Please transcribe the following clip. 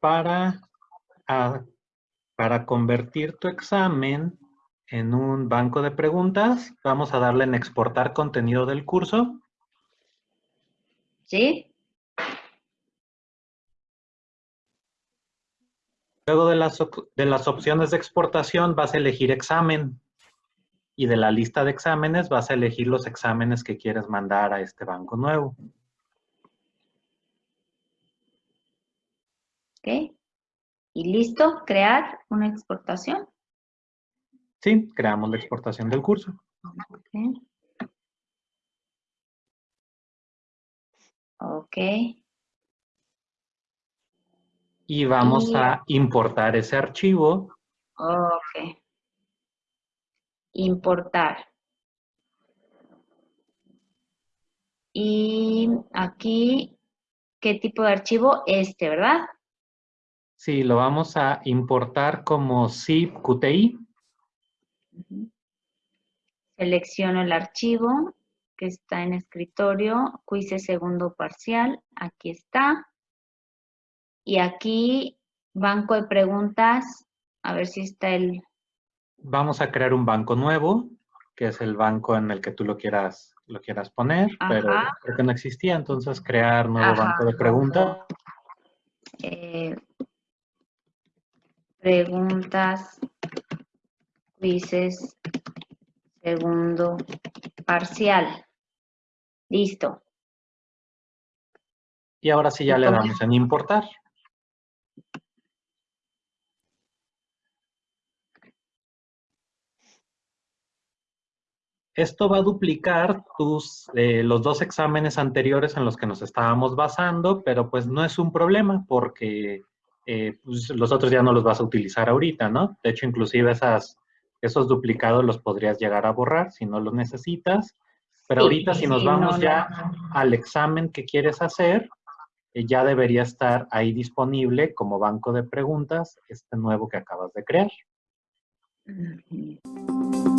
para, para convertir tu examen en un banco de preguntas. Vamos a darle en exportar contenido del curso. ¿Sí? Luego de las, de las opciones de exportación vas a elegir examen. Y de la lista de exámenes vas a elegir los exámenes que quieres mandar a este banco nuevo. Ok. ¿Y listo? ¿Crear una exportación? Sí, creamos la exportación del curso. Ok. Ok. y vamos Y- a importar ese archivo. Ok. Importar. Y aquí, ¿qué tipo de archivo? Este, ¿verdad? Sí, lo vamos a importar como zip QTI. Selecciono el archivo que está en escritorio, quiz segundo parcial, aquí está. Y aquí, banco de preguntas, a ver si está el, Vamos a crear un banco nuevo, que es el banco en el que tú lo quieras, lo quieras poner, pero creo que no existía, entonces crear nuevo Ajá, banco de preguntas. eh, preguntas, quizzes, segundo parcial. Listo. Y ahora sí ya le damos en importar. Esto va a duplicar tus, eh, los dos exámenes anteriores en los que nos estábamos basando, pero pues no es un problema porque eh, pues, los otros ya no los vas a utilizar ahorita, ¿no? De hecho, inclusive esas, esos duplicados los podrías llegar a borrar si no los necesitas. Pero Sí, ahorita si nos vamos no, ya no. al examen que quieres hacer, eh, ya debería estar ahí disponible como banco de preguntas este nuevo que acabas de crear. Ujú.